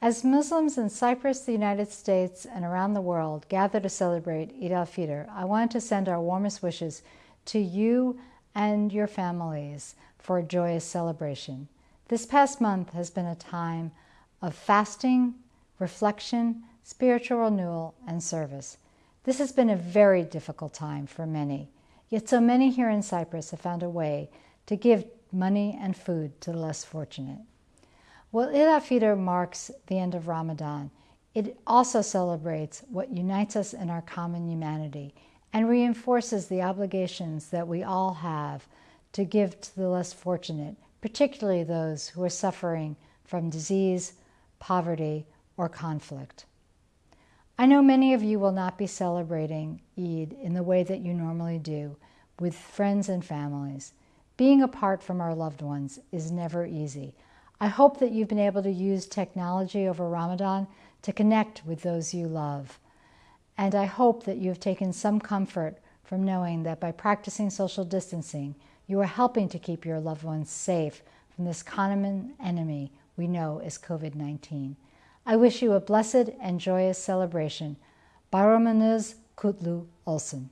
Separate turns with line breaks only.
As Muslims in Cyprus, the United States, and around the world gather to celebrate Eid al-Fitr, I want to send our warmest wishes to you and your families for a joyous celebration. This past month has been a time of fasting, reflection, spiritual renewal, and service. This has been a very difficult time for many, yet so many here in Cyprus have found a way to give money and food to the less fortunate. While Eid al-Fitr marks the end of Ramadan, it also celebrates what unites us in our common humanity and reinforces the obligations that we all have to give to the less fortunate, particularly those who are suffering from disease, poverty, or conflict. I know many of you will not be celebrating Eid in the way that you normally do with friends and families. Being apart from our loved ones is never easy. I hope that you've been able to use technology over Ramadan to connect with those you love. And I hope that you have taken some comfort from knowing that by practicing social distancing, you are helping to keep your loved ones safe from this common enemy we know as COVID-19. I wish you a blessed and joyous celebration. Bayramınız Kutlu Olsun.